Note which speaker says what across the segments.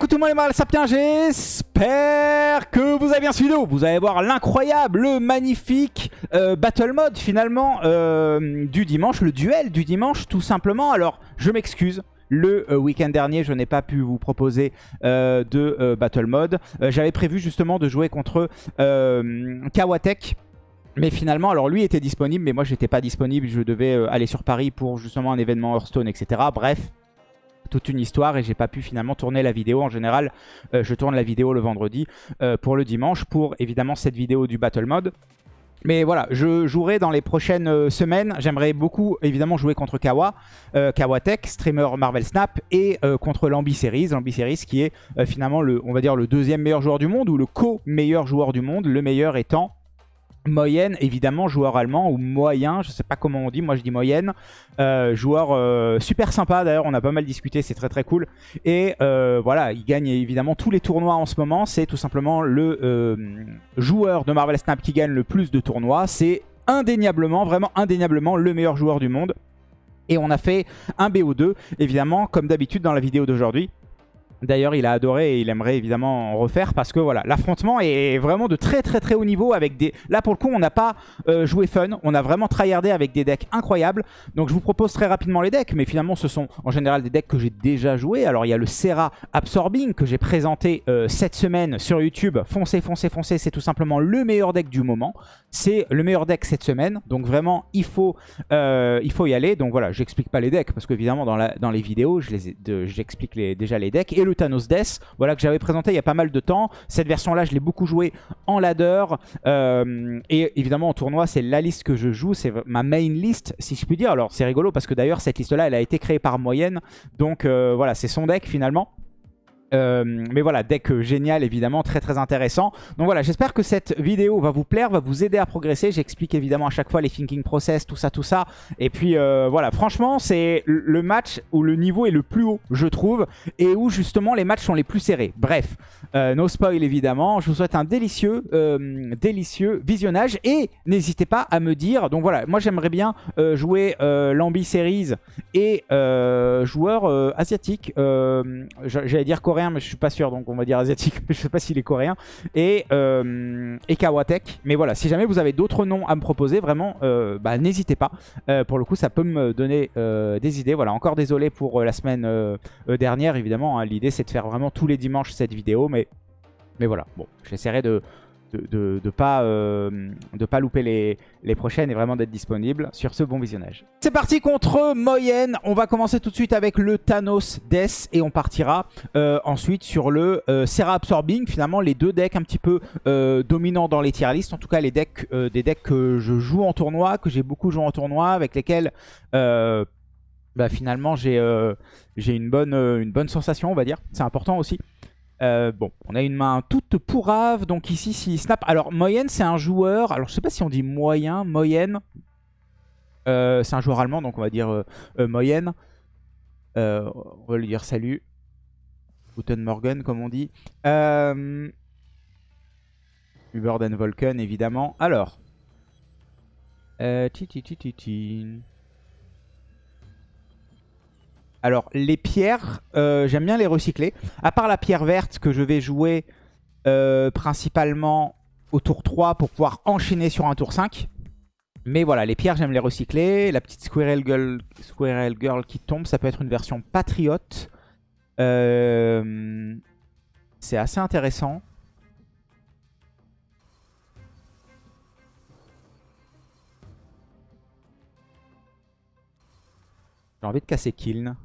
Speaker 1: écoute tout le monde les mal sapiens, j'espère que vous avez bien suivi vidéo. Vous allez voir l'incroyable, le magnifique euh, Battle Mode finalement euh, du dimanche, le duel du dimanche tout simplement. Alors je m'excuse, le euh, week-end dernier, je n'ai pas pu vous proposer de Battle Mode. J'avais prévu justement de jouer contre Kawatek. Mais finalement, alors lui était disponible, mais moi j'étais pas disponible. Je devais aller sur Paris pour justement un événement Hearthstone, etc. Bref, toute une histoire et j'ai pas pu finalement tourner la vidéo. En général, euh, je tourne la vidéo le vendredi euh, pour le dimanche pour évidemment cette vidéo du Battle Mode. Mais voilà, je jouerai dans les prochaines euh, semaines. J'aimerais beaucoup, évidemment, jouer contre Kawa, Kawa Tech, streamer Marvel Snap, et contre Lambi Series. Lambi Series qui est finalement, le, on va dire, le deuxième meilleur joueur du monde, ou le co-meilleur joueur du monde, le meilleur étant Moyenne, évidemment, joueur allemand ou moyen, je sais pas comment on dit, moi je dis moyenne. Euh, joueur euh, super sympa d'ailleurs, on a pas mal discuté, c'est très très cool. Et euh, voilà, il gagne évidemment tous les tournois en ce moment. C'est tout simplement le joueur de Marvel Snap qui gagne le plus de tournois. C'est indéniablement, vraiment indéniablement le meilleur joueur du monde. Et on a fait un BO2, évidemment, comme d'habitude dans la vidéo d'aujourd'hui. D'ailleurs, il a adoré et il aimerait évidemment en refaire parce que voilà, l'affrontement est vraiment de très très très haut niveau avec des... Là, pour le coup, on n'a pas euh, joué fun, on a vraiment tryhardé avec des decks incroyables. Donc, je vous propose très rapidement les decks, mais finalement, ce sont en général des decks que j'ai déjà joué. Alors, il y a le Serra Absorbing que j'ai présenté euh, cette semaine sur YouTube. Foncez, foncez, foncez, c'est tout simplement le meilleur deck du moment. C'est le meilleur deck cette semaine, donc vraiment, il faut, euh, y aller. Donc voilà, j'explique pas les decks parce qu'évidemment, dans, dans les vidéos, j'explique déjà les decks. Thanos Death, voilà, que j'avais présenté il y a pas mal de temps. Cette version-là, je l'ai beaucoup joué en ladder. Euh, et évidemment, en tournoi, c'est la liste que je joue. C'est ma main list, si je puis dire. Alors, c'est rigolo parce que d'ailleurs, cette liste-là, elle a été créée par Moyenne. Donc, euh, voilà, c'est son deck finalement. Euh, mais voilà, deck euh, génial évidemment, très très intéressant. Donc voilà, j'espère que cette vidéo va vous plaire, va vous aider à progresser. J'explique évidemment à chaque fois les thinking process, tout ça, tout ça. Et puis euh, voilà, franchement, c'est le match où le niveau est le plus haut, je trouve, et où justement les matchs sont les plus serrés. Bref, no spoil évidemment. Je vous souhaite un délicieux, délicieux visionnage et n'hésitez pas à me dire. Donc voilà, moi j'aimerais bien jouer l'Ambi Series et joueur asiatique. J'allais dire coréen mais je suis pas sûr, donc on va dire asiatique, mais je sais pas s'il est coréen. Et, euh, et Kawatek. Mais voilà, si jamais vous avez d'autres noms à me proposer, vraiment, euh, bah, n'hésitez pas. Euh, pour le coup, ça peut me donner des idées. Voilà, encore désolé pour la semaine dernière, évidemment. Hein. L'idée, c'est de faire vraiment tous les dimanches cette vidéo, mais, mais voilà. Bon, j'essaierai de de ne pas, euh, de pas louper les, prochaines et vraiment d'être disponible. Sur ce, bon visionnage. C'est parti contre Moyenne. On va commencer tout de suite avec le Thanos Death et on partira euh, ensuite sur le euh, Serra Absorbing. Finalement, les deux decks un petit peu dominants dans les tier list. En tout cas, les decks, des decks que je joue en tournoi, que j'ai beaucoup joué en tournoi, avec lesquels... Bah, finalement j'ai une bonne sensation on va dire, c'est important aussi. Euh, bon, on a une main toute pourrave. Donc ici, si snap... Alors, moyenne, c'est un joueur... Alors, je sais pas si on dit moyen, moyenne. Euh, c'est un joueur allemand, donc on va dire euh, moyenne. on va lui dire salut. Guten Morgen, comme on dit. Euh... Uberden Volken, évidemment. Alors. Euh, alors, les pierres, euh, j'aime bien les recycler. À part la pierre verte que je vais jouer euh, principalement au tour 3 pour pouvoir enchaîner sur un tour 5. Mais voilà, les pierres, j'aime les recycler. La petite Squirrel Girl, Girl qui tombe, ça peut être une version patriote. Euh, c'est assez intéressant. J'ai envie de casser Kiln.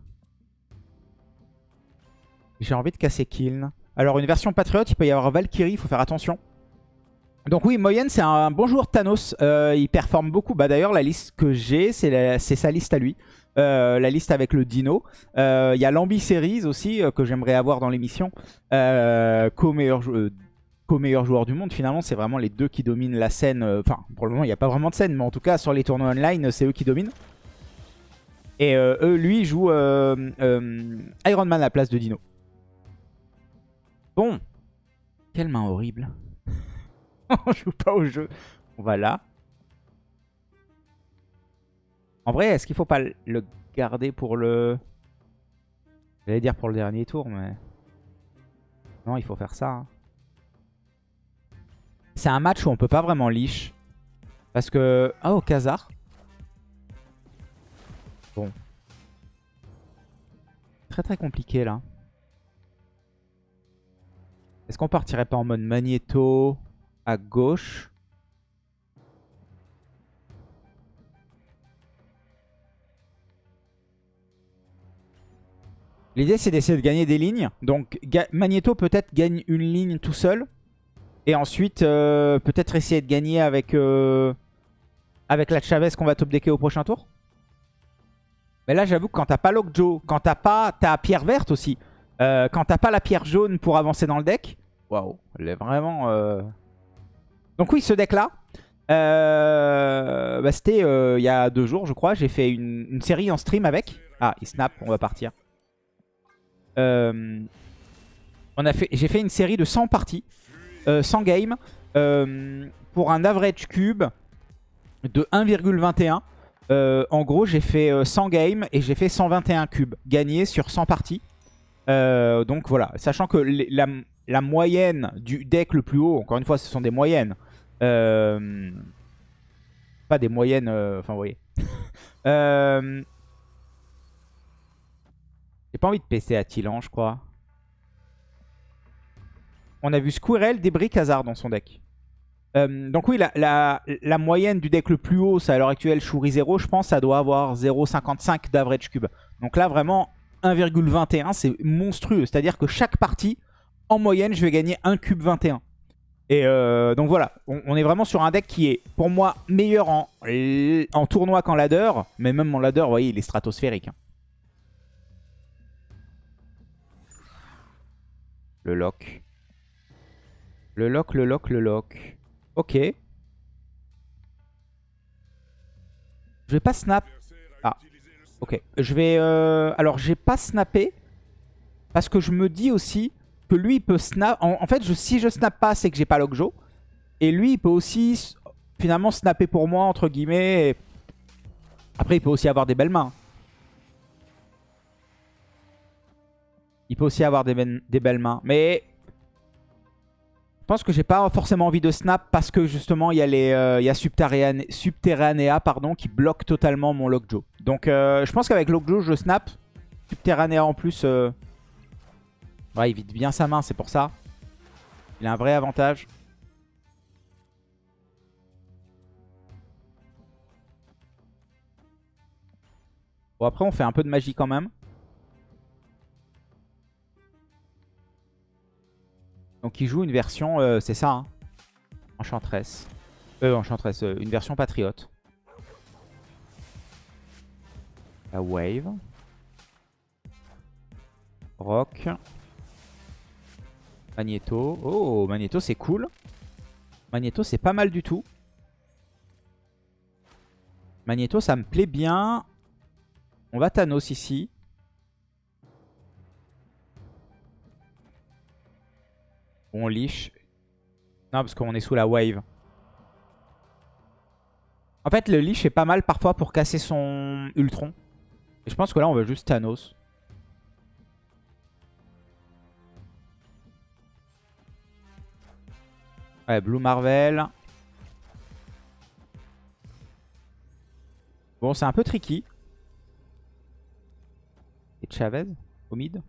Speaker 1: J'ai envie de casser Kiln. Alors une version Patriote, il peut y avoir Valkyrie, il faut faire attention. Donc oui, Moyenne, c'est un bon joueur Thanos. Euh, il performe beaucoup. Bah D'ailleurs, la liste que j'ai, c'est sa liste à lui. Euh, la liste avec le Dino. Euh, il y a l'Ambi Series aussi, que j'aimerais avoir dans l'émission. Co-meilleur joueur du monde, finalement, c'est vraiment les deux qui dominent la scène. Enfin, pour le moment, il n'y a pas vraiment de scène, mais en tout cas, sur les tournois online, c'est eux qui dominent. Et eux, lui, joue Iron Man à la place de Dino. Bon. Quelle main horrible. On joue pas au jeu. On va là. En vrai, est-ce qu'il faut pas le garder pour le... J'allais dire pour le dernier tour, mais... Non, il faut faire ça. hein. C'est un match où on peut pas vraiment leash. Parce que... Ah, au Khazar. Bon. Très très compliqué là. Est-ce qu'on partirait pas en mode magnéto à gauche? L'idée c'est d'essayer de gagner des lignes. Donc Magneto peut-être gagne une ligne tout seul. Et ensuite euh, peut-être essayer de gagner avec, euh, avec la Chavez qu'on va top decker au prochain tour. Mais là j'avoue que quand t'as pas Lockjaw, quand t'as pas ta pierre verte aussi, euh, quand t'as pas la pierre jaune pour avancer dans le deck, waouh, elle est vraiment... euh, Donc oui ce deck là, euh, bah, c'était il y a deux jours je crois, j'ai fait une, une série en stream avec. Ah il snap, on va partir. On a fait, j'ai fait une série de 100 parties, euh, 100 games, pour un average cube de 1,21. Euh, en gros, j'ai fait euh, 100 games et j'ai fait 121 cubes gagnés sur 100 parties. Euh, donc voilà, sachant que la, moyenne du deck le plus haut, encore une fois, ce sont des moyennes. Euh, pas des moyennes, euh, enfin vous voyez. J'ai pas envie de PC à Tilan, je crois. On a vu Squirrel, Débris, Khazar dans son deck. Donc oui, la moyenne du deck le plus haut, c'est à l'heure actuelle Shuri 0, je pense ça doit avoir 0,55 d'average cube. Donc là, vraiment, 1,21, c'est monstrueux. C'est-à-dire que chaque partie, en moyenne, je vais gagner un cube 21. Et euh, donc voilà, on, est vraiment sur un deck qui est, pour moi, meilleur en, en tournoi qu'en ladder. Mais même mon ladder, vous voyez, il est stratosphérique. hein. Le lock. Le lock, le lock, le lock. Ok. Je vais pas snap. Ok. Je vais... euh, Alors, j'ai pas snappé. Parce que je me dis aussi que lui, il peut snap... En, fait, si je snap pas, c'est que j'ai pas Lockjaw. Et lui, il peut aussi, finalement, snapper pour moi, entre guillemets. et- Après, il peut aussi avoir des belles mains. Il peut aussi avoir des, ben- des belles mains. Mais je pense que j'ai pas forcément envie de snap parce que justement il y a les euh, y a Subterrane- Subterranea pardon, qui bloque totalement mon Lockjaw. Donc euh, je pense qu'avec Lockjaw je snap. Subterranea en plus, euh, il vide bien sa main, c'est pour ça. Il a un vrai avantage. Bon après on fait un peu de magie quand même. Donc il joue une version, euh, c'est ça, hein, Enchantress. Euh, Enchantress, euh, une version patriote. La Wave. Rock. Magneto. Oh, Magneto c'est cool. Magneto c'est pas mal du tout. Magneto ça me plaît bien. On va Thanos ici. On leash. Non, parce qu'on est sous la wave. En fait, le leash est pas mal parfois pour casser son Ultron. Et je pense que là, on veut juste Thanos. Ouais, Blue Marvel. Bon, c'est un peu tricky. Et Chavez au mid.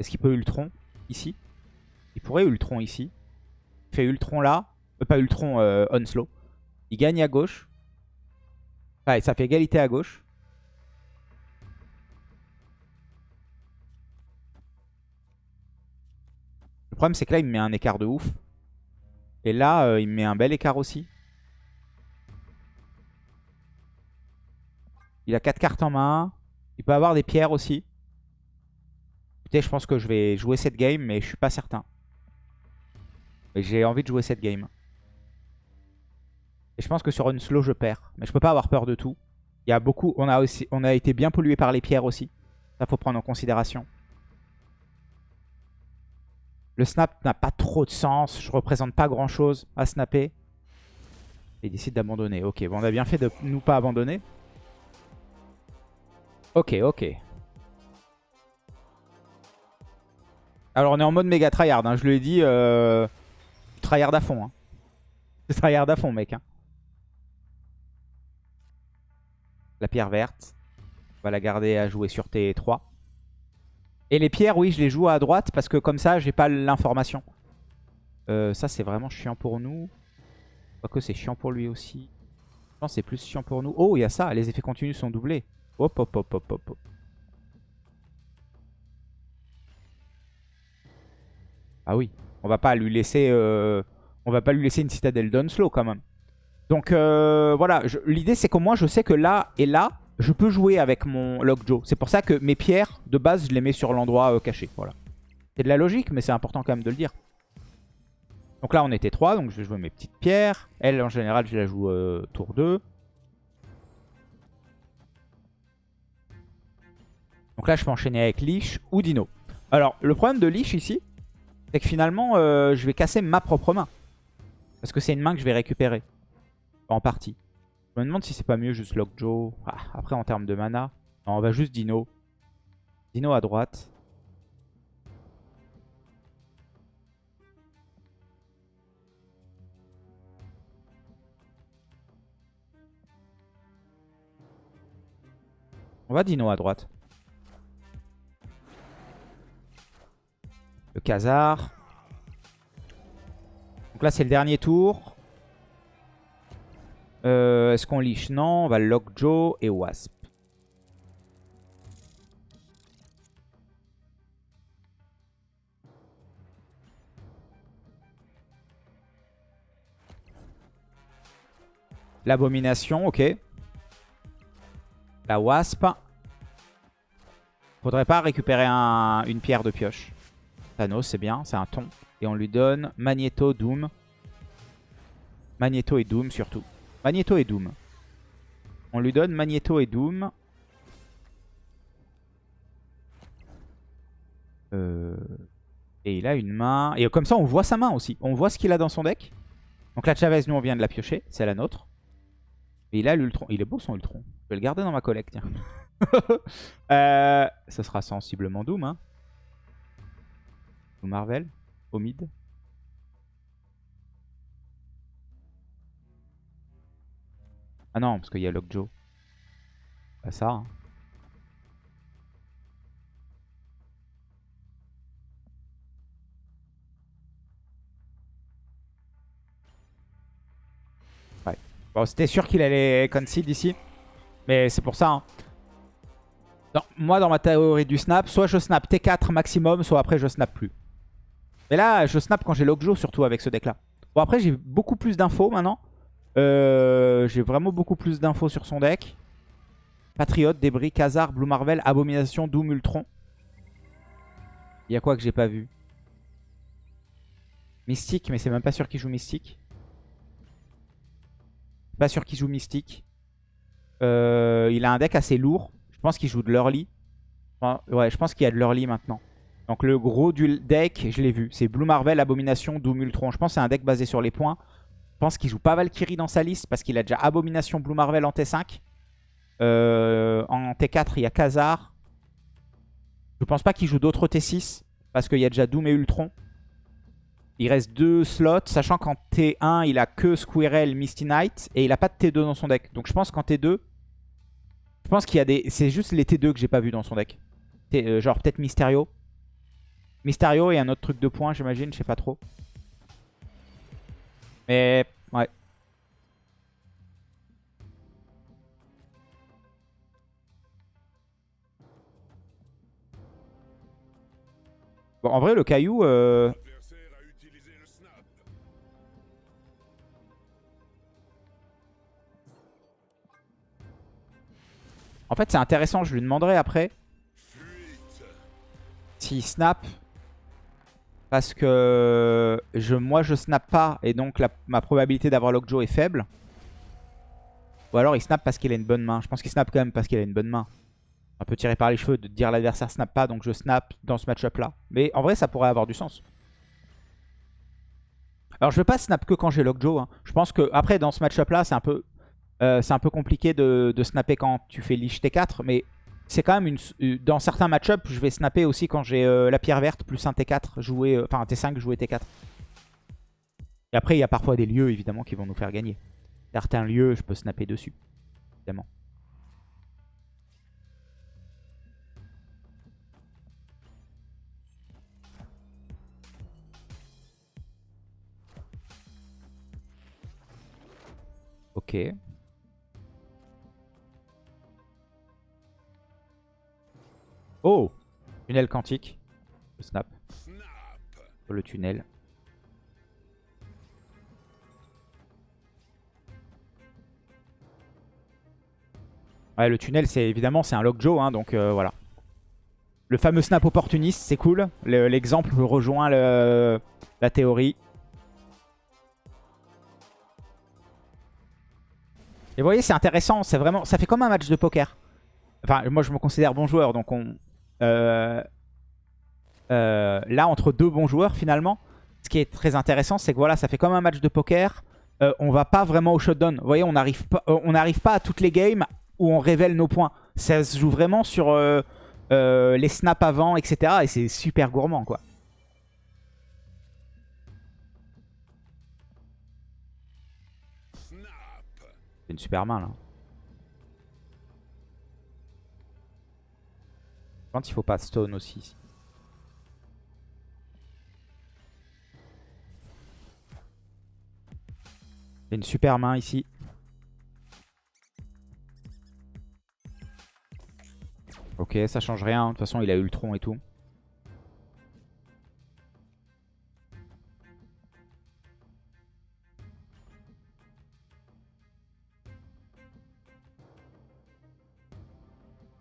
Speaker 1: Est-ce qu'il peut Ultron ici? Il pourrait Ultron ici. Il fait Ultron là. Euh, pas Ultron, euh, Onslow. Il gagne à gauche. Ouais, ça fait égalité à gauche. Le problème, c'est que là, il me met un écart de ouf. Et là, euh, il me met un bel écart aussi. Il a 4 cartes en main. Il peut avoir des pierres aussi. Écoutez, je pense que je vais jouer cette game, mais je suis pas certain. Mais j'ai envie de jouer cette game. Et je pense que sur une slow, je perds. Mais je peux pas avoir peur de tout. Il y a beaucoup. On a, aussi, été bien pollué par les pierres aussi. Ça, faut prendre en considération. Le snap n'a pas trop de sens. Je représente pas grand chose à snapper. Et il décide d'abandonner. Ok, on a bien fait de nous pas abandonner. Ok, ok. Alors on est en mode méga tryhard, hein. je lui ai dit euh, tryhard à fond. Hein. Tryhard à fond mec. Hein. La pierre verte. On va la garder à jouer sur T3. Et les pierres, oui, je les joue à droite parce que comme ça, j'ai pas l'information. Euh, ça, c'est vraiment chiant pour nous. Quoique c'est chiant pour lui aussi. Je pense c'est plus chiant pour nous. Oh, il y a ça. Les effets continus sont doublés. Hop, hop, hop, hop, hop. Ah oui. On va pas lui laisser... Euh, va pas lui laisser une citadelle d'Unslow quand même. Donc euh, voilà. L'idée, c'est qu'au moins, je sais que là et là, je peux jouer avec mon Lockjaw. C'est pour ça que mes pierres, de base, je les mets sur l'endroit caché. Voilà. C'est de la logique, mais c'est important quand même de le dire. Donc là, on était 3, donc je vais jouer mes petites pierres. Elle, en général, je la joue euh, tour 2. Donc là, je peux enchaîner avec Lich ou Dino. Alors, le problème de Lich ici, c'est que finalement, euh, je vais casser ma propre main. Parce que c'est une main que je vais récupérer. En partie. Je me demande si c'est pas mieux juste Lockjaw. Ah, après, en termes de mana, non, on va juste Dino. Dino à droite. On va Dino à droite. Le Khazar. Donc là, c'est le dernier tour. Euh, est-ce qu'on liche Non, on va Lockjaw et Wasp. L'abomination, ok. La Wasp. Faudrait pas récupérer une pierre de pioche. Thanos, c'est bien, c'est un ton. Et on lui donne Magneto, Doom. Magneto et Doom surtout. Magneto et Doom. On lui donne Magneto et Doom. Euh, et il a une main. Et comme ça, on voit sa main aussi. On voit ce qu'il a dans son deck. Donc la Chavez, nous, on vient de la piocher. C'est la nôtre. Et il a l'Ultron. Il est beau son Ultron. Je vais le garder dans ma collecte. euh, ça sera sensiblement Doom. Hein. Marvel. Au mid. Ah non, parce qu'il y a Lockjaw. Pas ça. Hein. Ouais. Bon, c'était sûr qu'il allait concede ici. Mais c'est pour ça. Hein. moi, dans ma théorie du snap, soit je snap T4 maximum, soit après je snap plus. Mais là, je snap quand j'ai Lockjaw, surtout avec ce deck-là. Bon, après, j'ai beaucoup plus d'infos maintenant. Euh, j'ai vraiment beaucoup plus d'infos sur son deck. Patriote, Débris, Khazar, Blue Marvel, Abomination, Doom, Ultron. Il y a quoi que j'ai pas vu? Mystique, mais c'est même pas sûr qu'il joue Mystique. Pas sûr qu'il joue Mystique. Euh, il a un deck assez lourd. Je pense qu'il joue de l'early. ouais, je pense qu'il y a de l'early maintenant. Donc le gros du deck, je l'ai vu. C'est Blue Marvel, Abomination, Doom, Ultron. Je pense que c'est un deck basé sur les points. Je pense qu'il joue pas Valkyrie dans sa liste parce qu'il a déjà Abomination Blue Marvel en T5. Euh, en T4, il y a Khazar. Je pense pas qu'il joue d'autres T6 parce qu'il y a déjà Doom et Ultron. Il reste deux slots, sachant qu'en T1, il a que Squirrel, Misty Knight et il a pas de T2 dans son deck. Donc je pense qu'en T2, je pense qu'il y a des... C'est juste les T2 que j'ai pas vu dans son deck. Euh, genre peut-être Mysterio. Mysterio et un autre truc de points, j'imagine, je sais pas trop. Mais ouais. Bon, en vrai, le caillou... Euh... En fait, c'est intéressant. Je lui demanderai après s'il snap parce que moi je snap pas et donc ma probabilité d'avoir Lockjaw est faible. Ou alors il snap parce qu'il a une bonne main. Je pense qu'il snap quand même parce qu'il a une bonne main. Un peu tiré par les cheveux de dire l'adversaire snap pas donc je snap dans ce match-up là. Mais en vrai ça pourrait avoir du sens. Alors je vais pas snap que quand j'ai Lockjaw. Hein. Je pense que après dans ce match-up là c'est un peu... Euh, compliqué de, de, snapper quand tu fais Lich T4, mais c'est quand même une... euh, Dans certains match-up, je vais snapper aussi quand j'ai euh, la pierre verte plus un T4 joué... euh, Enfin, un T5 joué T4. Et après, il y a parfois des lieux, évidemment, qui vont nous faire gagner. Certains lieux, je peux snapper dessus, évidemment. Ok. Oh Tunnel quantique. Le snap. Le tunnel. Ouais, le tunnel, c'est évidemment, c'est un Lockjaw, hein, donc euh, voilà. Le fameux snap opportuniste, c'est cool. Le- L'exemple rejoint le- la théorie. Et vous voyez, c'est intéressant. C'est vraiment, ça fait comme un match de poker. Enfin, moi, je me considère bon joueur, donc on. Euh, euh, là, entre deux bons joueurs, finalement, ce qui est très intéressant, c'est que voilà, ça fait comme un match de poker. Euh, on va pas vraiment au shutdown. Vous voyez, on n'arrive pas, on n'arrive pas à toutes les games où on révèle nos points. Ça se joue vraiment sur les snaps avant, etc. Et c'est super gourmand, quoi. C'est une super main, là. Pense qu'il faut pas stone aussi. C'est une super main ici. Ok, ça change rien. De toute façon, il a tronc et tout.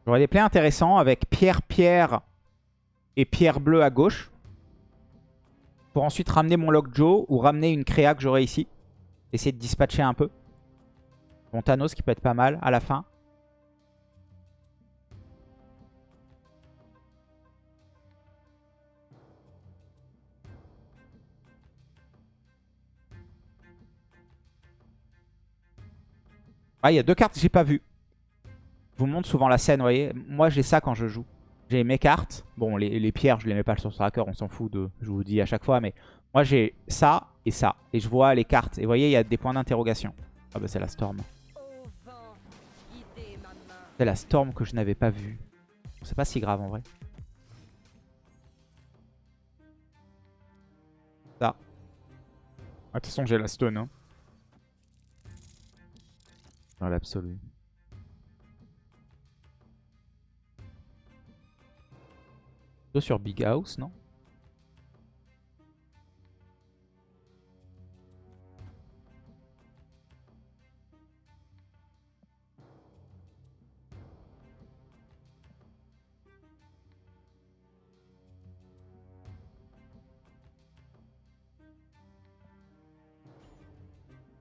Speaker 1: J'aurais des plays intéressants avec pierre-pierre et pierre bleue à gauche. Pour ensuite ramener mon Lockjaw ou ramener une créa que j'aurai ici. Essayer de dispatcher un peu. Mon Thanos qui peut être pas mal à la fin. Ah, il y a deux cartes que j'ai pas vues. Vous montre souvent la scène, vous voyez. Moi, j'ai ça quand je joue. J'ai mes cartes. Bon, les, pierres, je les mets pas sur tracker, on s'en fout de... Je vous dis à chaque fois, mais... Moi, j'ai ça et ça. Et je vois les cartes. Et vous voyez, il y a des points d'interrogation. Ah bah, c'est la Storm. C'est la Storm que je n'avais pas vue. C'est pas si grave, en vrai. Ça. Ah, De toute façon, j'ai la stone. Hein. Dans l'absolu. Plutôt sur Big House, non?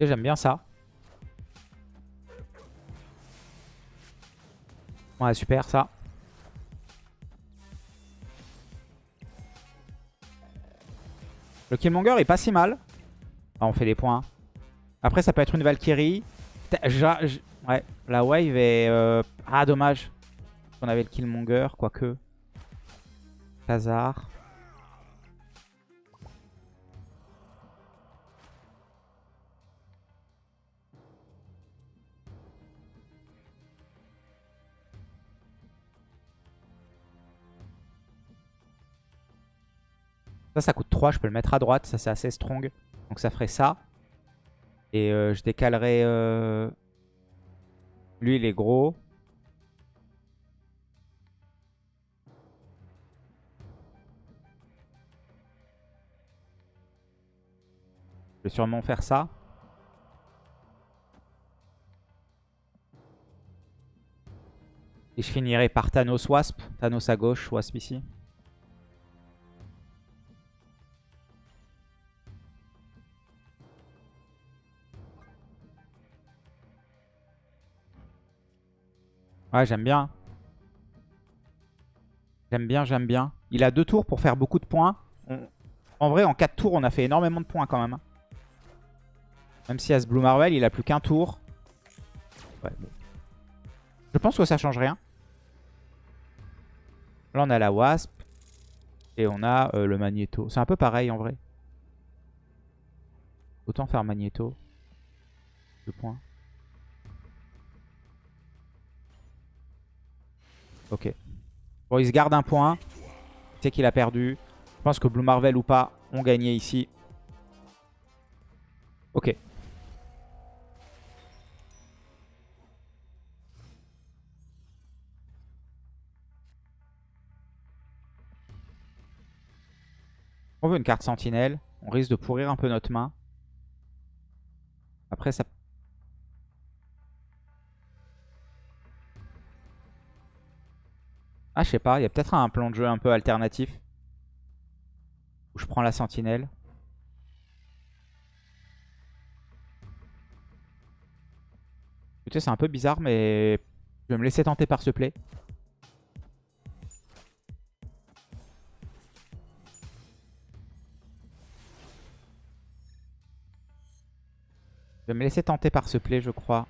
Speaker 1: J'aime bien ça. Ouais, super ça. Le Killmonger est pas si mal. Ah, on fait des points. Après, ça peut être une Valkyrie. Ouais, la wave est... euh, Ah, dommage. On avait le Killmonger, quoique. Khazar. Ça, ça coûte 3. Je peux le mettre à droite. Ça, c'est assez strong. Donc ça ferait ça. Et euh, je décalerai... euh, Lui, il est gros. Je vais sûrement faire ça. Et je finirai par Thanos Wasp. Thanos à gauche, Wasp ici. Ouais, j'aime bien. J'aime bien, j'aime bien. Il a deux tours pour faire beaucoup de points. En vrai, en 4 tours, on a fait énormément de points quand même. hein. Même si à ce Blue Marvel, il a plus qu'un tour. Ouais, bon. Je pense que ça change rien. Là, on a la Wasp. Et on a euh, le Magneto. C'est un peu pareil en vrai. Autant faire Magneto. Deux points. Ok. Bon, il se garde un point. Il sait qu'il a perdu. Je pense que Blue Marvel ou pas ont gagné ici. Ok. On veut une carte sentinelle. On risque de pourrir un peu notre main. Après, ça... Ah, je sais pas. Il y a peut-être un plan de jeu un peu alternatif. Où je prends la sentinelle. Écoutez, c'est un peu bizarre, mais je vais me laisser tenter par ce play. Je vais me laisser tenter par ce play, je crois.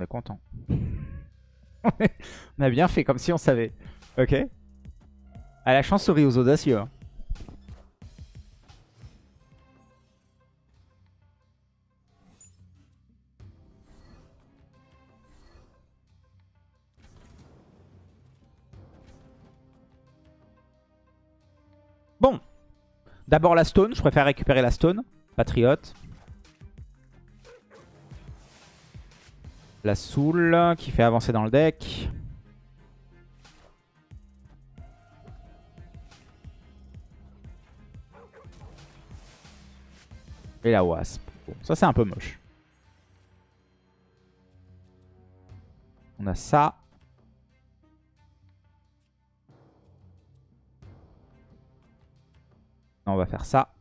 Speaker 1: On est content. on a bien fait, comme si on savait. Ok. À la chance souris aux audacieux. hein. Bon. D'abord la stone. Je préfère récupérer la stone. Patriote. La soul qui fait avancer dans le deck. Et la wasp. Ça c'est un peu moche. On a ça. On va faire ça.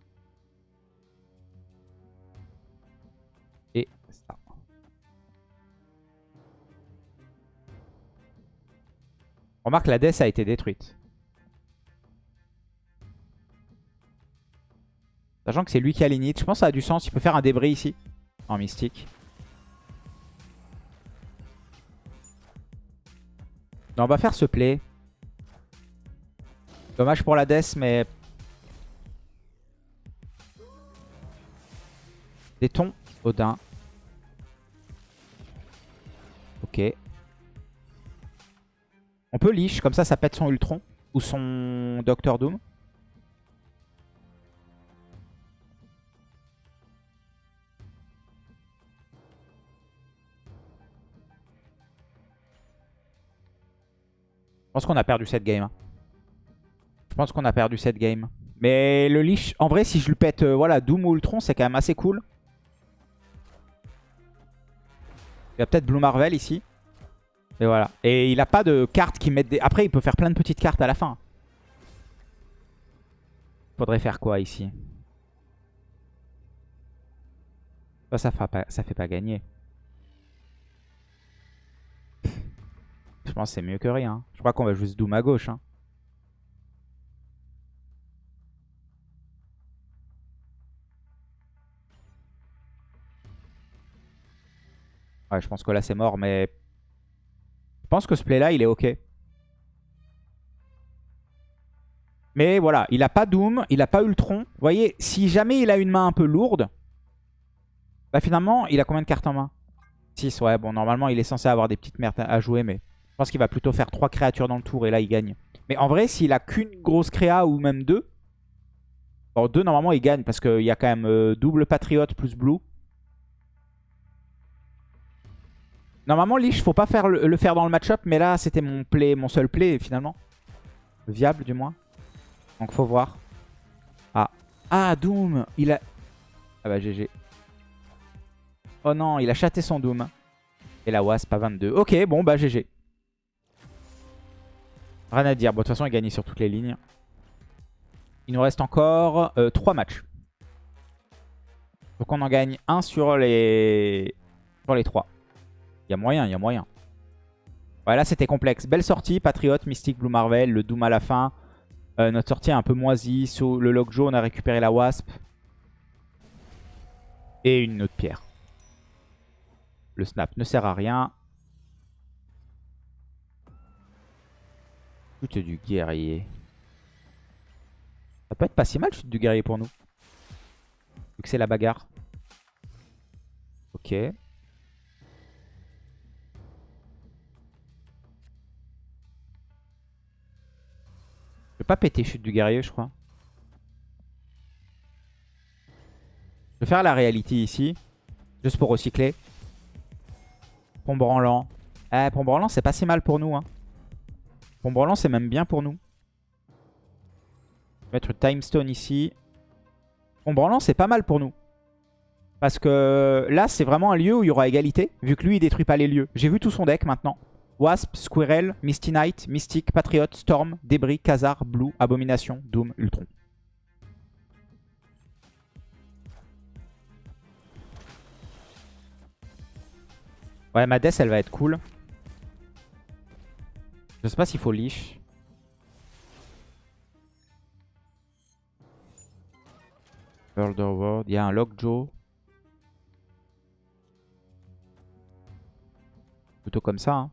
Speaker 1: Remarque, la Death a été détruite. Sachant que c'est lui qui a l'init. Je pense que ça a du sens. Il peut faire un débris ici. En mystique. Non, on va faire ce play. Dommage pour la Death, mais... Des tons, Odin. Ok. On peut leash, comme ça, ça pète son Ultron. Ou son Doctor Doom. Je pense qu'on a perdu cette game. hein. Je pense qu'on a perdu cette game. Mais le leash, en vrai, si je le pète, euh, voilà, Doom ou Ultron, c'est quand même assez cool. Il y a peut-être Blue Marvel ici. Et voilà. Et il a pas de cartes qui mettent des... Après, il peut faire plein de petites cartes à la fin. Faudrait faire quoi ici? Ça, fait pas, ça fait pas gagner. Je pense que c'est mieux que rien. Je crois qu'on va juste Doom à gauche. hein. Ouais, je pense que là c'est mort, mais... Je pense que ce play-là, il est ok. Mais voilà, il a pas Doom, il a pas Ultron. Vous voyez, si jamais il a une main un peu lourde, bah finalement, il a combien de cartes en main? 6, ouais. Bon, normalement, il est censé avoir des petites merdes à jouer, mais je pense qu'il va plutôt faire 3 créatures dans le tour et là, il gagne. Mais en vrai, s'il a qu'une grosse créa ou même deux, bon, deux, normalement, il gagne parce qu'il y a quand même euh, double patriote plus blue. Normalement, Lich, faut pas faire le, faire dans le match-up, mais là, c'était mon play, mon seul play, finalement. Viable, du moins. Donc, faut voir. Ah. Ah, Doom Il a... Ah bah, GG. Oh non, il a chaté son Doom. Et la Wasp à 22. Ok, bon, bah, GG. Rien à dire. Bon, de toute façon, il gagne sur toutes les lignes. Il nous reste encore 3 matchs. Donc, on en gagne un sur les, sur les 3. Il y a moyen, il y a moyen. Ouais, là, c'était complexe. Belle sortie. Patriote, Mystique, Blue Marvel, le Doom à la fin. Euh, notre sortie est un peu moisie. Sur le jaune, on a récupéré la Wasp. Et une autre pierre. le snap ne sert à rien. Chute du guerrier. Ça peut être pas si mal, chute du guerrier pour nous. Vu que c'est la bagarre. Ok. Pas péter chute du guerrier, je crois. Je vais faire la réalité ici. Juste pour recycler. Pont branlant. Eh, pont branlant, c'est pas si mal pour nous. Hein. C'est même bien pour nous. Mettre time stone ici. Pont c'est pas mal pour nous. Parce que là, c'est vraiment un lieu où il y aura égalité. Vu que lui, il détruit pas les lieux. J'ai vu tout son deck maintenant. Wasp, Squirrel, Misty Knight, Mystic, Patriot, Storm, Débris, Khazar, Blue, Abomination, Doom, Ultron. Ouais, ma death, elle va être cool. Je sais pas s'il faut leash. World. Il y a un Lockjaw. Plutôt comme ça. Hein.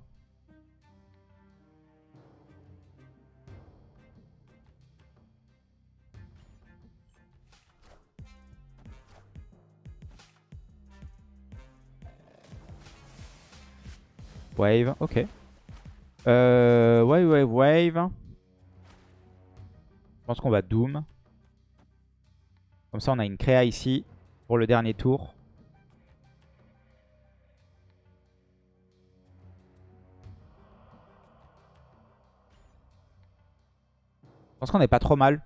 Speaker 1: Wave, ok. Euh, wave, wave, wave. Je pense qu'on va Doom. Comme ça, on a une créa ici pour le dernier tour. Je pense qu'on n'est pas trop mal.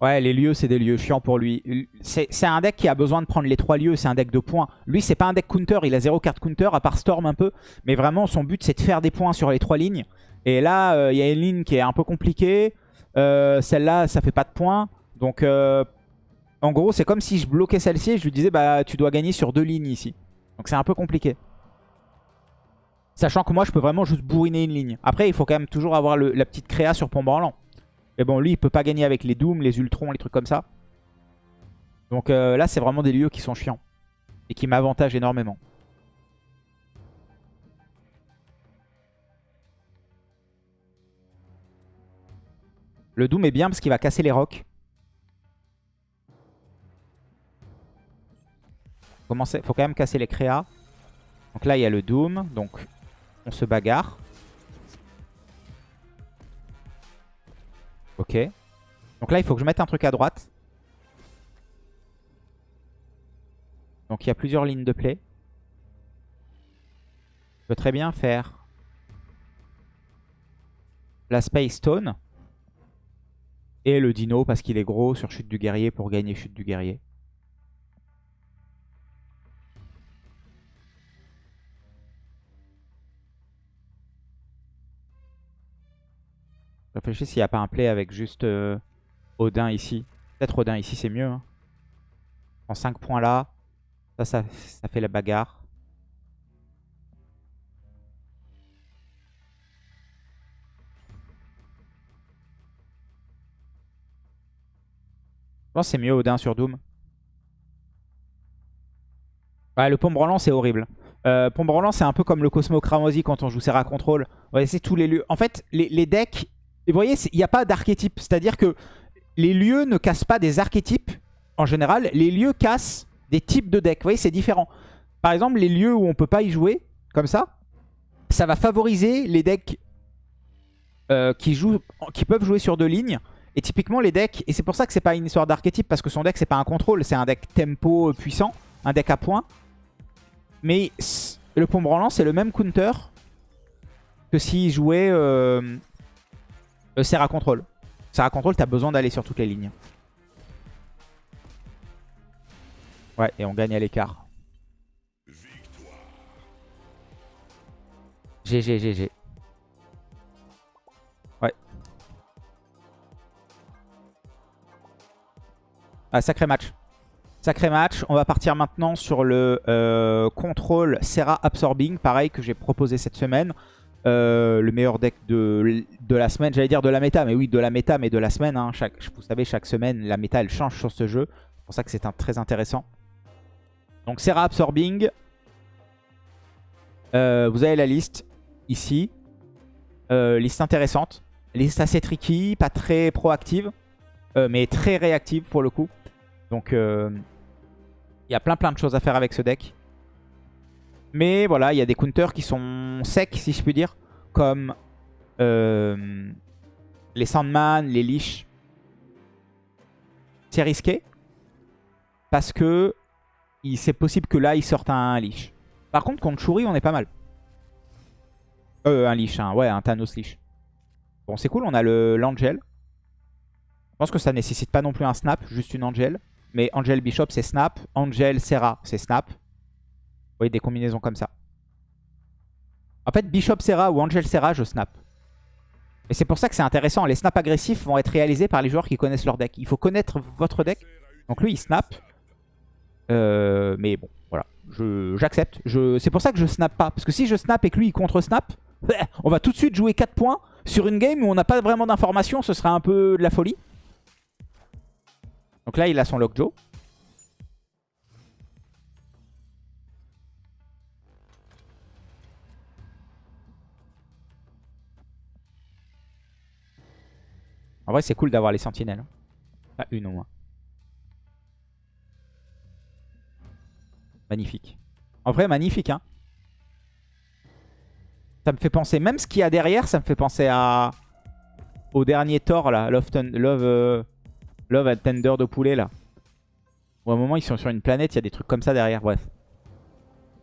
Speaker 1: Ouais, les lieux, c'est des lieux chiants pour lui. C'est un deck qui a besoin de prendre les trois lieux, c'est un deck de points. Lui, c'est pas un deck counter, il a zéro carte counter, à part Storm un peu. Mais vraiment, son but, c'est de faire des points sur les trois lignes. Et là, euh, il y a une ligne qui est un peu compliquée. Euh, celle-là, ça fait pas de points. Donc, euh, en gros, c'est comme si je bloquais celle-ci et je lui disais, bah, tu dois gagner sur deux lignes ici. Donc, c'est un peu compliqué. Sachant que moi, je peux vraiment juste bourriner une ligne. Après, il faut quand même toujours avoir la petite créa sur pont branlant. Mais bon, lui, il peut pas gagner avec les Dooms, les Ultrons, les trucs comme ça. Donc euh, là, c'est vraiment des lieux qui sont chiants. Et qui m'avantagent énormément. Le Doom est bien parce qu'il va casser les rocs. Il faut quand même casser les créas. Donc là, il y a le Doom. Donc, on se bagarre. Ok. Donc là, il faut que je mette un truc à droite. Donc il y a plusieurs lignes de play. Je peux très bien faire la Space Stone. Et le dino parce qu'il est gros sur chute du guerrier pour gagner chute du guerrier. Réfléchis s'il n'y a pas un play avec juste euh, Odin ici. Peut-être Odin ici, c'est mieux. Hein. En 5 points là. Ça, ça, ça fait la bagarre. Je pense que c'est mieux Odin sur Doom. Ouais, le pompe branlant, c'est horrible. Euh, pompe c'est un peu comme le Cosmo Cramosi quand on joue Serra Control. Ouais, c'est tous les lieux. En fait, les decks et vous voyez, il n'y a pas d'archétype. C'est-à-dire que les lieux ne cassent pas des archétypes en général. Les lieux cassent des types de decks. Vous voyez, c'est différent. Par exemple, les lieux où on ne peut pas y jouer, comme ça, ça va favoriser les decks euh, qui, jouent, qui peuvent jouer sur deux lignes. Et typiquement, les decks, et c'est pour ça que c'est pas une histoire d'archétype, parce que son deck, c'est pas un contrôle, c'est un deck tempo puissant, un deck à points. Mais le pont branlant, c'est le même counter que s'il jouait euh, euh, Serra Control. Serra Control, t'as besoin d'aller sur toutes les lignes. Ouais, et on gagne à l'écart. GG, GG. Ouais. Ah, sacré match. Sacré match. On va partir maintenant sur le euh, contrôle Serra Absorbing. Pareil que j'ai proposé cette semaine. Euh, le meilleur deck de, la semaine. J'allais dire de la méta, mais oui, de la méta, mais de la semaine. Hein. Vous savez, chaque semaine, la méta, elle change sur ce jeu. pour ça que c'est très intéressant. Donc Serra Absorbing. Euh, vous avez la liste ici. Euh, liste intéressante. Liste assez tricky, pas très proactive, mais très réactive pour le coup. Donc il y a plein plein de choses à faire avec ce deck. Mais voilà, il y a des counters qui sont secs, si je puis dire, comme euh, les Sandman, les Leash. C'est risqué, parce que c'est possible que là, ils sortent un Leash. Par contre, contre Shuri, on est pas mal. Euh, un Leash, hein, ouais, un Thanos Leash. Bon, c'est cool, on a l'Angel. Je pense que ça nécessite pas non plus un snap, juste une Angel. Mais Angel Bishop, c'est snap. Angel Serra, c'est snap. Voyez, des combinaisons comme ça. En fait, Bishop Serra ou Angel Serra, je snap. Et c'est pour ça que c'est intéressant. Les snaps agressifs vont être réalisés par les joueurs qui connaissent leur deck. Il faut connaître votre deck. Donc lui, il snap. Euh, mais bon, voilà. J'accepte. C'est pour ça que je snap pas. Parce que si je snap et que lui, il contre-snap, on va tout de suite jouer 4 points sur une game où on n'a pas vraiment d'informations. Ce serait un peu de la folie. Donc là, il a son Lockjaw. En vrai, c'est cool d'avoir les sentinelles. Pas une au moins. Magnifique. En vrai, magnifique, hein. Ça me fait penser, même ce qu'il y a derrière, ça me fait penser à... Au dernier Thor, là. Love, Love, euh, Love and Tender de poulet, là. Où à un moment, ils sont sur une planète, il y a des trucs comme ça derrière, bref.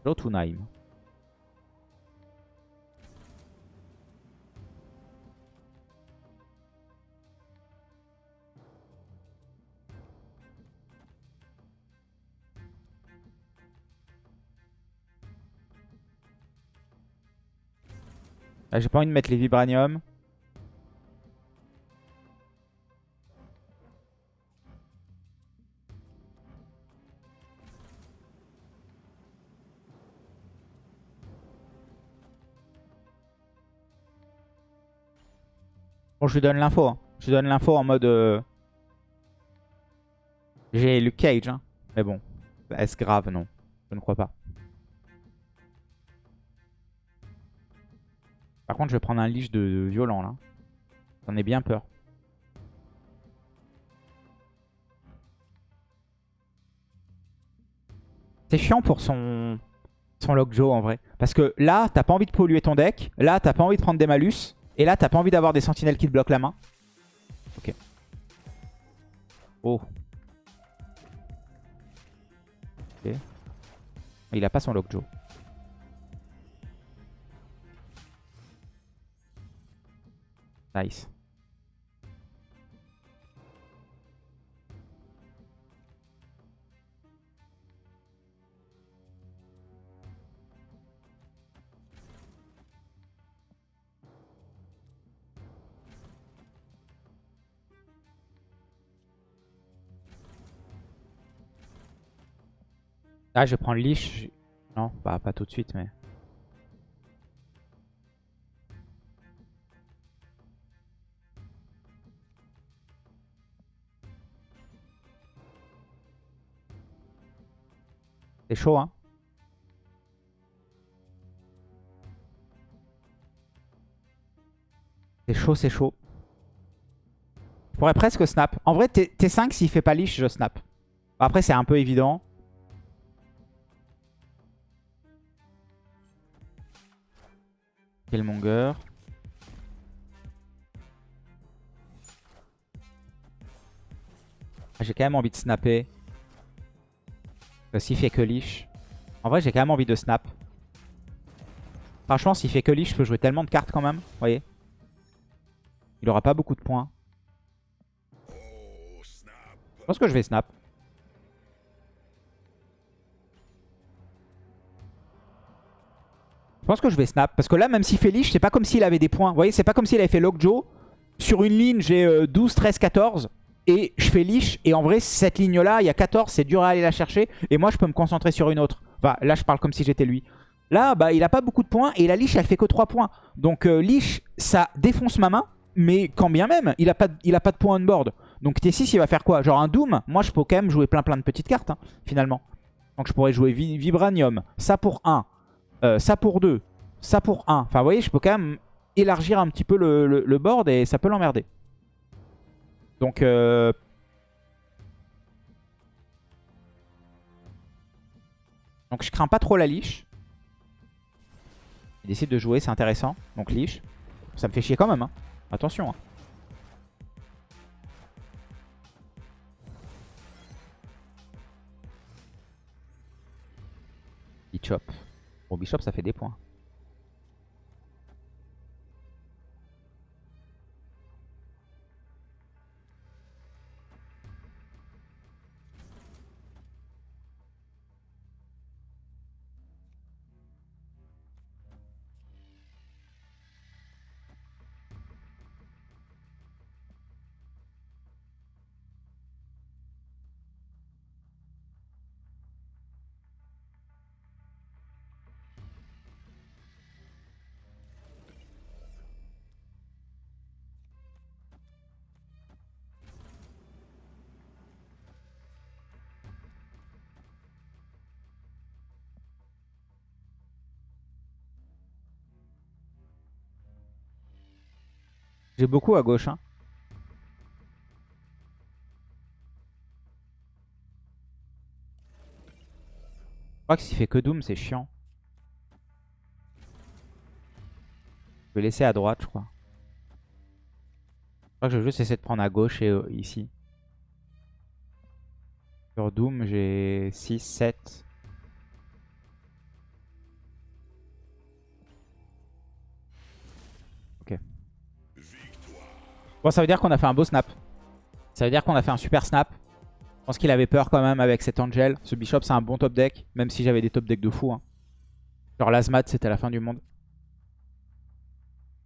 Speaker 1: Jotunheim. Ah, J'ai pas envie de mettre les vibraniums. Bon, je lui donne l'info. hein. Je lui donne l'info en mode... euh, J'ai Luke Cage. Hein. Mais bon, est-ce grave? Non, je ne crois pas. Par contre, je vais prendre un de, de violent là. J'en ai bien peur. C'est chiant pour son, son Lockjaw en vrai. Parce que là, t'as pas envie de polluer ton deck. Là, t'as pas envie de prendre des malus. Et là, t'as pas envie d'avoir des sentinelles qui te bloquent la main. Ok. Oh. Ok. Il a pas son Lockjaw. Nice. Ah, je vais prendre Leash. Non, bah, pas tout de suite, mais... C'est chaud, hein. C'est chaud, c'est chaud. Je pourrais presque snap. En vrai, T- T5, s'il fait pas leash, je snap. Après, c'est un peu évident. Killmonger. Ah, J'ai quand même envie de snapper. S'il fait que leash. En vrai, j'ai quand même envie de snap. Franchement, s'il fait que leash, je peux jouer tellement de cartes quand même. Vous voyez Il aura pas beaucoup de points. Je pense que je vais snap. Je pense que je vais snap. Parce que là, même s'il fait leash, c'est pas comme s'il avait des points. Vous voyez, c'est pas comme s'il avait fait Lockjaw. Sur une ligne, j'ai euh, 12, 13, 14. Et je fais leash. Et en vrai, cette ligne-là, il y a 14. C'est dur à aller la chercher. Et moi, je peux me concentrer sur une autre. Enfin, là, je parle comme si j'étais lui. Là, bah, il a pas beaucoup de points. Et la leash, elle fait que 3 points. Donc, euh, ça défonce ma main. Mais quand bien même, il a pas, de- il a de points on board. Donc T6, il va faire quoi? Genre un Doom? Moi, je peux quand même jouer plein plein de petites cartes, hein, finalement. Donc je pourrais jouer Vi- Vibranium, ça pour 1, euh, ça pour 2, ça pour 1. Enfin, vous voyez, je peux quand même élargir un petit peu le- le board et ça peut l'emmerder. Donc, euh, donc je crains pas trop la liche. Il décide de jouer, c'est intéressant. Donc liche. Ça me fait chier quand même. hein. Attention. hein. Bon, Bishop, ça fait des points. J'ai beaucoup à gauche. Hein. Je crois que s'il fait que Doom, c'est chiant. Je vais laisser à droite, je crois. Je crois que je vais juste essayer de prendre à gauche et euh, ici. Sur Doom, j'ai 6, 7. Bon, ça veut dire qu'on a fait un beau snap. Ça veut dire qu'on a fait un super snap. Je pense qu'il avait peur quand même avec cet Angel. Ce Bishop, c'est un bon top deck. Même si j'avais des top decks de fou. hein. Genre Lazmat, c'était la fin du monde.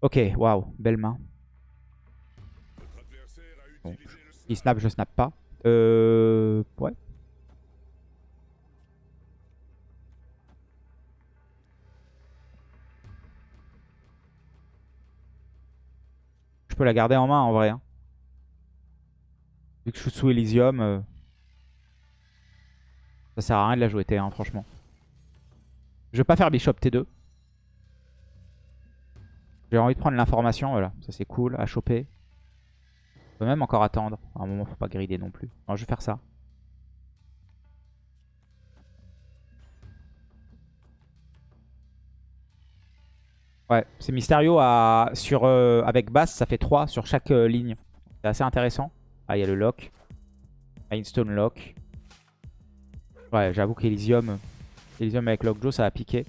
Speaker 1: Ok, waouh, belle main. Il snap, je snap pas. Euh... Ouais. Peux la garder en main en vrai. hein. Vu que je suis sous Elysium, euh, ça sert à rien de la jouer T1 franchement. Je vais pas faire Bishop T2. J'ai envie de prendre l'information, voilà. Ça c'est cool à choper. On peut même encore attendre. À un moment, faut pas grider non plus. Je vais faire ça. Ouais, c'est Mysterio à, sur, euh, avec basse, ça fait 3 sur chaque euh, ligne. C'est assez intéressant. Ah, il y a le lock. Mindstone lock. Ouais, j'avoue qu'Elysium Elysium avec Lockjaw, ça va piquer.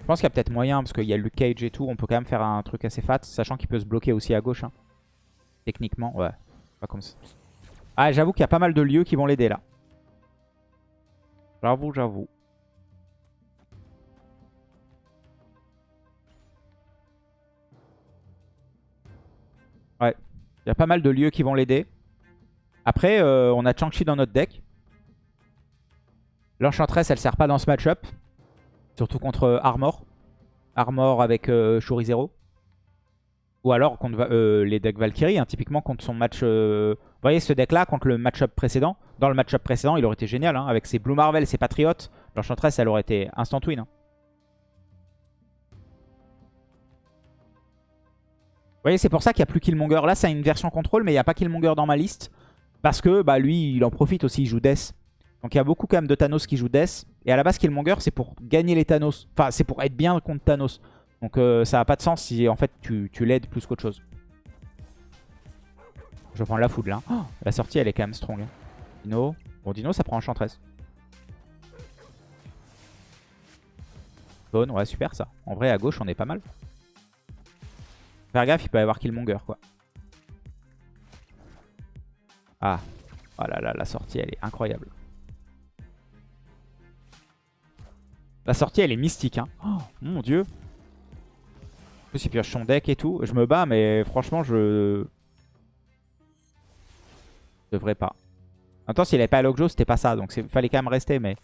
Speaker 1: Je pense qu'il y a peut-être moyen, parce qu'il y a Luke Cage et tout. On peut quand même faire un truc assez fat, sachant qu'il peut se bloquer aussi à gauche. hein. Techniquement, ouais. Pas comme ça. Ah, j'avoue qu'il y a pas mal de lieux qui vont l'aider là. J'avoue, j'avoue. Il y a pas mal de lieux qui vont l'aider. Après, euh, on a Chang-Chi dans notre deck. L'Enchantress, elle sert pas dans ce match-up. Surtout contre euh, Armor. Armor avec euh, Shuri Zero. Ou alors contre euh, les decks Valkyrie, hein, typiquement contre son match... Vous voyez ce deck-là contre le match-up précédent Dans le match-up précédent, il aurait été génial. hein, avec ses Blue Marvel, ses Patriotes. L'Enchantress, elle aurait été instant win. hein. Voyez, c'est pour ça qu'il n'y a plus Killmonger. Là, c'est une version contrôle, mais il n'y a pas Killmonger dans ma liste. Parce que bah, lui, il en profite aussi, il joue Death. Donc il y a beaucoup quand même de Thanos qui jouent Death. Et à la base, Killmonger, c'est pour gagner les Thanos. Enfin, c'est pour être bien contre Thanos. Donc euh, ça n'a pas de sens si en fait tu, tu l'aides plus qu'autre chose. Je prendre la foudre là. Oh, la sortie, elle est quand même strong. hein. Dino. Bon, Dino, ça prend Enchantress. Bonne, ouais, super ça. En vrai, à gauche, on est pas mal. Faire gaffe, il peut y avoir Killmonger, quoi. Ah. Oh là là, la sortie, elle est incroyable. La sortie, elle est mystique, hein. Oh, mon dieu. En plus, il pioche son deck et tout. Je me bats, mais franchement, je... je devrais pas. En même temps, s'il avait pas Lockjaw, c'était pas ça. Donc, il fallait quand même rester, mais...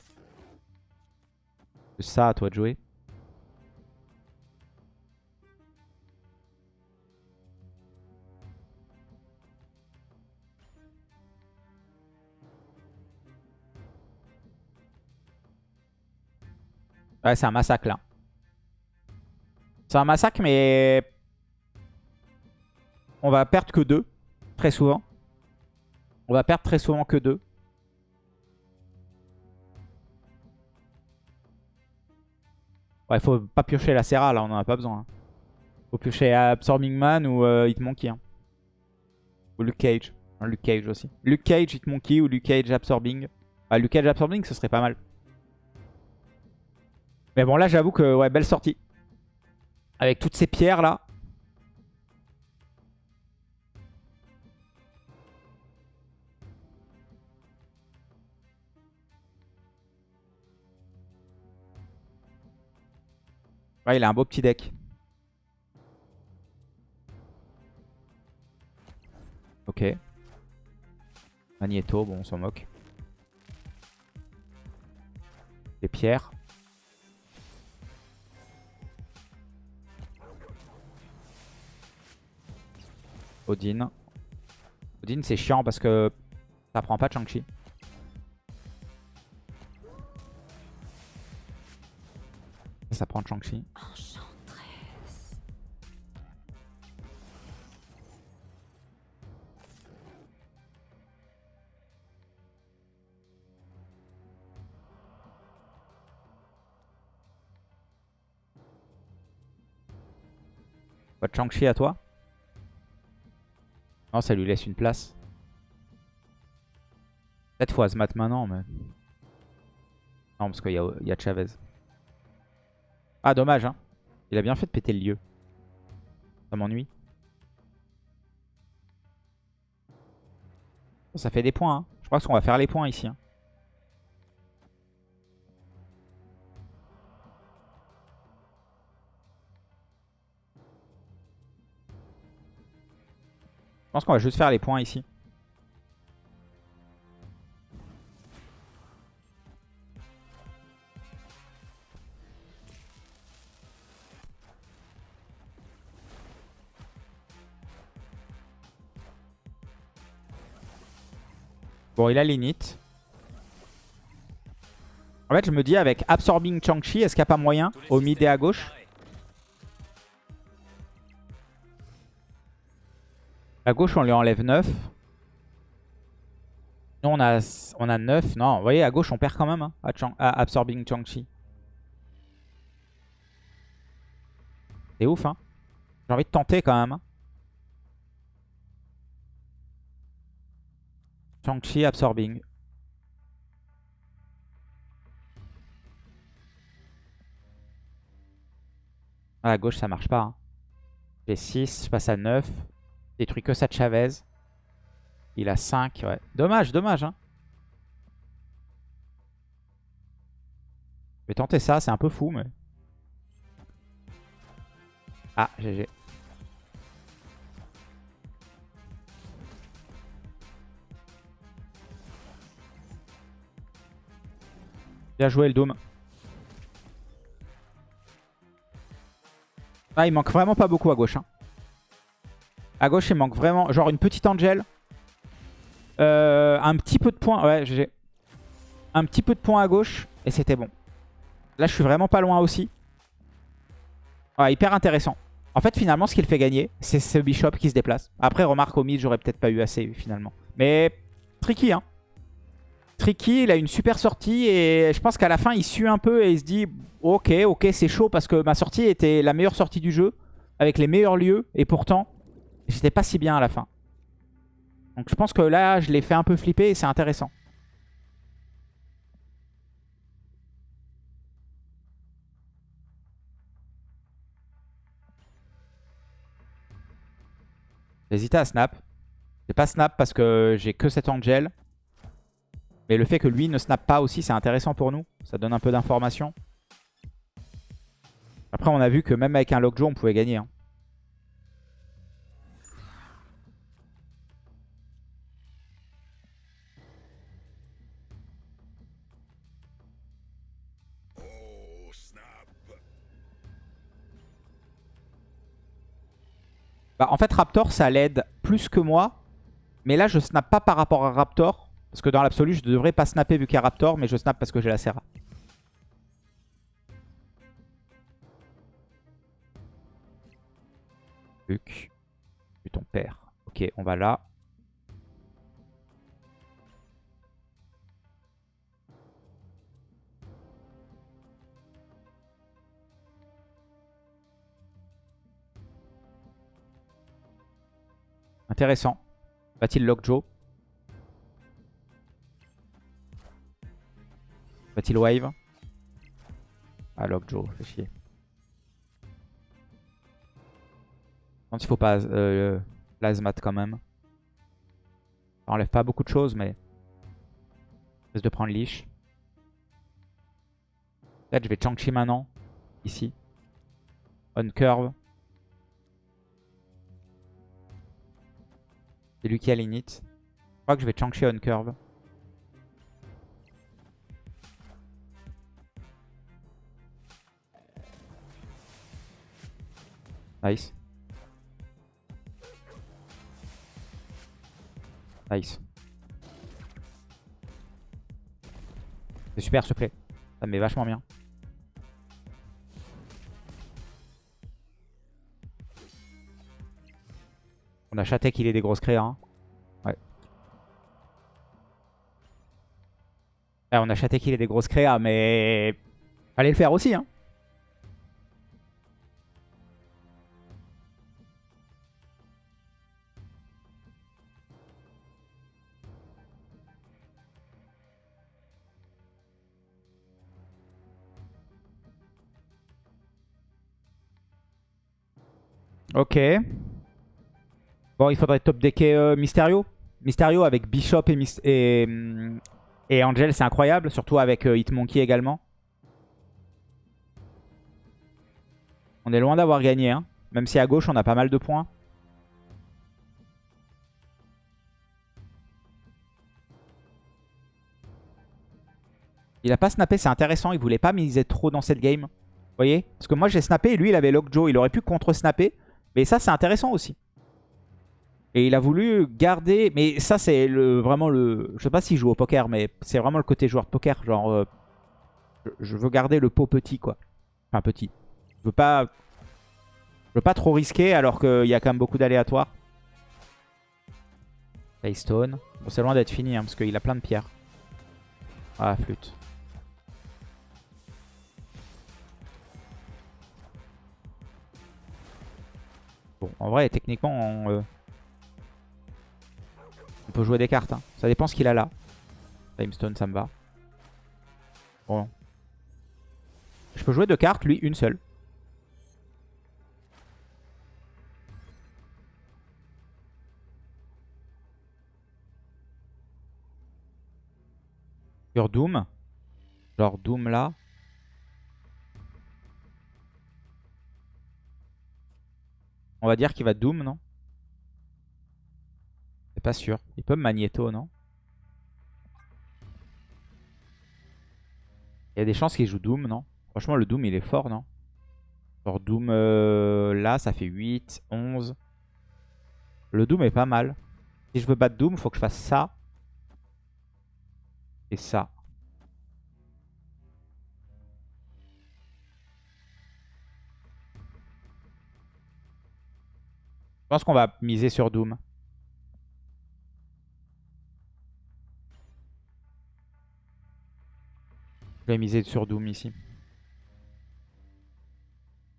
Speaker 1: C'est ça, à toi de jouer. Ouais, c'est un massacre là. C'est un massacre, mais on va perdre que deux, très souvent. On va perdre très souvent que deux. Ouais, faut pas piocher la Serra là, on en a pas besoin. hein. Faut piocher Absorbing Man ou euh, Hitmonkey. hein. Ou Luke Cage. Non, Luke Cage aussi. Luke Cage, Hitmonkey ou Luke Cage Absorbing. Ah, Luke Cage Absorbing, ce serait pas mal. Mais bon, là, j'avoue que, ouais, belle sortie. Avec toutes ces pierres là. Ouais, il a un beau petit deck. Ok. Magneto, bon, on s'en moque. Des pierres. Odin. Odin, c'est chiant parce que ça prend pas de Shang-Chi. Ça prend de Shang-Chi à toi? Non, ça lui laisse une place. Peut-être faut Azmat maintenant, mais... Non, parce qu'il y, y a Chavez. Ah, dommage, hein. Il a bien fait de péter le lieu. Ça m'ennuie. Ça fait des points, hein. Je pense qu'on va faire les points ici. hein. Je pense qu'on va juste faire les points ici. Bon, il a l'init. En fait, je me dis avec Absorbing Chang-Chi, est-ce qu'il n'y a pas moyen au mid et à gauche? À gauche, on lui enlève 9. Nous, on a, on a 9. Non, vous voyez, à gauche, on perd quand même hein, à, Absorbing Chang-Chi. C'est ouf, hein. J'ai envie de tenter quand même. hein. Chang-Chi Absorbing. À gauche, ça marche pas. hein. J'ai 6, je passe à 9. Détruit que ça de Chavez. Il a 5, ouais. Dommage, dommage. Hein. Je vais tenter ça, c'est un peu fou, mais... Ah, GG. Bien joué le Doom. Ah, il manque vraiment pas beaucoup à gauche. Hein. À gauche, il manque vraiment... Genre une petite Angel. Euh, un petit peu de points. Ouais, GG. Un petit peu de points à gauche. Et c'était bon. Là, je suis vraiment pas loin aussi. Ouais, hyper intéressant. En fait, finalement, ce qu'il fait gagner, c'est ce Bishop qui se déplace. Après, remarque, au mid, j'aurais peut-être pas eu assez, finalement. Mais tricky, hein. Tricky, il a une super sortie et je pense qu'à la fin, il sue un peu et il se dit Ok, ok, c'est chaud parce que ma sortie était la meilleure sortie du jeu, avec les meilleurs lieux, et pourtant, j'étais pas si bien à la fin. Donc je pense que là, je l'ai fait un peu flipper et c'est intéressant. J'hésitais à snap. J'ai pas snap parce que j'ai que cet angel. Mais le fait que lui ne snap pas aussi, c'est intéressant pour nous. Ça donne un peu d'informations. Après, on a vu que même avec un Lockjaw, on pouvait gagner. hein. Bah, en fait, Raptor, ça l'aide plus que moi. Mais là, je snap pas par rapport à Raptor. Parce que dans l'absolu, je devrais pas snapper vu qu'il y a Raptor, mais je snap parce que j'ai la Serra. Luc, tu ton père. Ok, on va là. Intéressant. Va-t-il lock Joe? Va-t-il wave? Ah, lock Joe, fait chier. Je pense qu'il faut pas euh, plasmat quand même. Ça enlève pas beaucoup de choses, mais... Risque de prendre leash. Peut-être je vais Chang-Chi maintenant. Ici. On curve. C'est lui qui a l'init. Je crois que je vais Chang-Chi on curve. Nice. Nice. C'est super, te plaît. Ça me met vachement bien. On a chaté qu'il ait des grosses créas. Hein. Ouais. ouais. On a chaté qu'il ait des grosses créas, mais... Fallait le faire aussi, hein. Ok. Bon, il faudrait top decker euh, Mysterio. Mysterio avec Bishop et, et, Angel, c'est incroyable. Surtout avec euh, Hitmonkey également. On est loin d'avoir gagné. Hein. Même si à gauche, on a pas mal de points. Il a pas snappé, c'est intéressant. Il voulait pas miser trop dans cette game. Vous voyez? Parce que moi, j'ai snappé et lui, il avait lock Joe. Il aurait pu contre-snapper. Mais ça, c'est intéressant aussi. Et il a voulu garder... Mais ça, c'est vraiment le... Je sais pas s'il joue au poker, mais c'est vraiment le côté joueur de poker. Genre, euh, je veux garder le pot petit, quoi. Enfin, petit. Je veux pas... Je veux pas trop risquer alors qu'il y a quand même beaucoup d'aléatoires. Paystone. Bon, c'est loin d'être fini, hein, parce qu'il a plein de pierres. Ah, flûte. Bon, en vrai, techniquement, on, euh, on peut jouer des cartes. Hein. Ça dépend ce qu'il a là. Timestone, ça me va. Bon. Je peux jouer deux cartes, lui, une seule. Sur Doom. Genre Doom là. On va dire qu'il va Doom, non? Pas sûr. Il peut me Magneto, non? Il y a des chances qu'il joue Doom, non? Franchement, le Doom, il est fort, non? Genre Doom, euh, là, ça fait 8, 11. Le Doom est pas mal. Si je veux battre Doom, faut que je fasse ça. Et ça. Je pense qu'on va miser sur Doom. Vais miser sur Doom ici.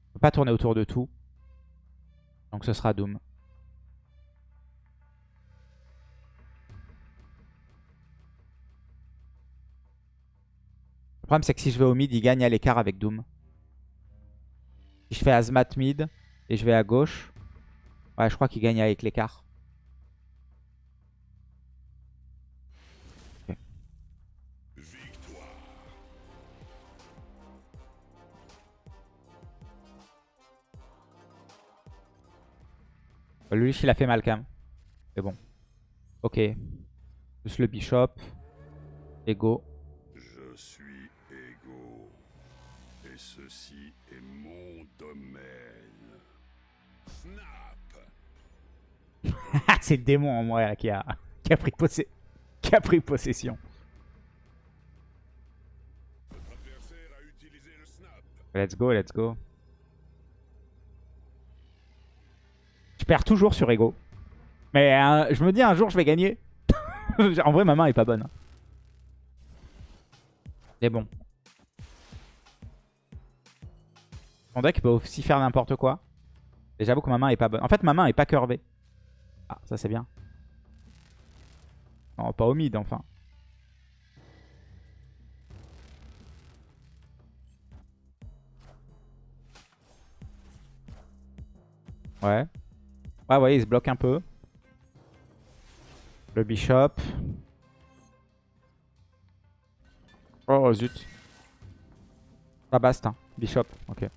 Speaker 1: On peut pas tourner autour de tout. Donc ce sera Doom. Le problème c'est que si je vais au mid, il gagne à l'écart avec Doom. Si je fais Azmat mid et je vais à gauche, Ouais, je crois qu'il gagne avec l'écart. Lui, il a fait mal quand même. C'est bon. Ok. Plus le bishop. Ego.
Speaker 2: Je suis Ego. Et ceci est mon domaine. Snap
Speaker 1: C'est le démon en moi qui a, qui a, pris, qui a pris possession. Let's go, let's go. Je perds toujours sur Ego. Mais euh, je me dis un jour je vais gagner. en vrai ma main est pas bonne. Mais bon. Mon deck peut aussi faire n'importe quoi. Et j'avoue que ma main est pas bonne. En fait ma main est pas curvée. Ah ça c'est bien. Non pas au mid enfin. Ouais. Ouais, ouais, il se bloque un peu. Le bishop. Oh, zut. Pas bast, hein. Bishop, ok.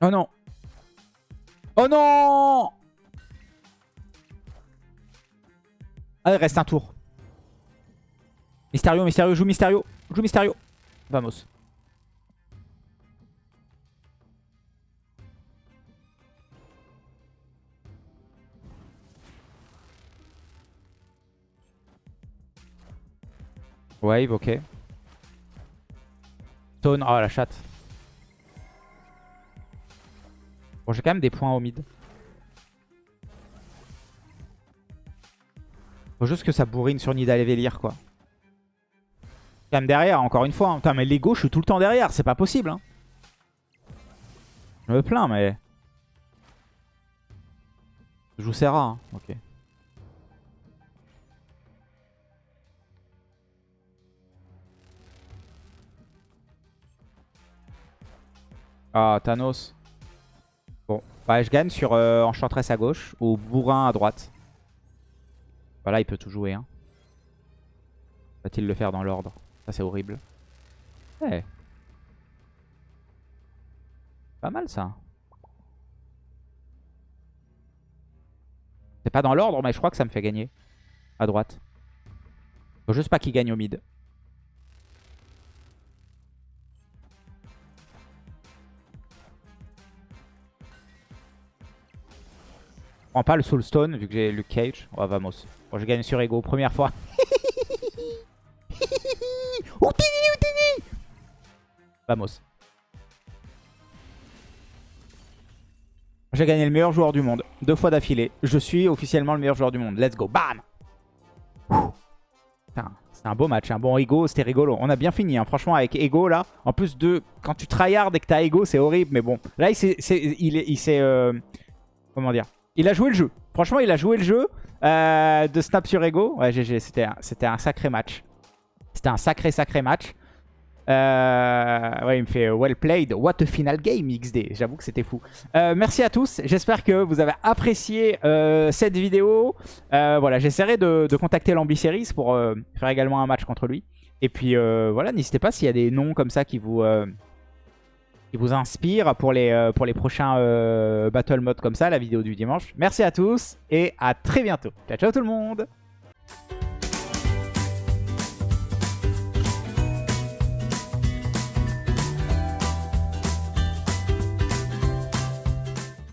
Speaker 1: Oh non Oh non Ah, il reste un tour. Mysterio, Mysterio, joue Mysterio. Joue Mysterio. Vamos. Wave, ok. Stone, oh la chatte. Bon, j'ai quand même des points au mid. Faut juste que ça bourrine sur Nidal et Velir, quoi. Quand même derrière, encore une fois. Hein. Putain, mais l'ego, je suis tout le temps derrière. C'est pas possible. Hein. Je me plains, mais... Je joue Serra. Hein. Ok. Ah, Thanos. Bon, bah, je gagne sur euh, Enchantress à gauche ou Bourrin à droite. Voilà, il peut tout jouer. Hein. Va-t-il le faire dans l'ordre? Ça, c'est horrible. Ouais. Pas mal, ça. C'est pas dans l'ordre, mais je crois que ça me fait gagner. À droite. Faut juste pas qu'il gagne au mid. Prends pas le Soulstone vu que j'ai Luke Cage. Oh, vamos. Bon, je gagne sur Ego, première fois. Vamos. J'ai gagné le meilleur joueur du monde. Deux fois d'affilée. Je suis officiellement le meilleur joueur du monde. Let's go. Bam C'est un beau match. Un bon Ego, c'était rigolo. On a bien fini. Hein. Franchement, avec Ego, là. En plus de... Quand tu tryhard et que t'as Ego, c'est horrible. Mais bon. Là, il s'est... Il s'est... Euh... Comment dire? Il a joué le jeu. Franchement, il a joué le jeu euh, de Snap sur Ego. Ouais, GG, c'était un, sacré match. C'était un sacré, sacré match. Euh, ouais, il me fait euh, well played. What a final game XD. J'avoue que c'était fou. merci à tous. J'espère que vous avez apprécié cette vidéo. voilà, j'essaierai de, contacter l'Ambiseries pour faire également un match contre lui. Et puis voilà, n'hésitez pas s'il y a des noms comme ça qui vous qui vous inspire pour les, euh, prochains euh, battle modes comme ça, la vidéo du dimanche. Merci à tous et à très bientôt. Ciao, ciao tout le monde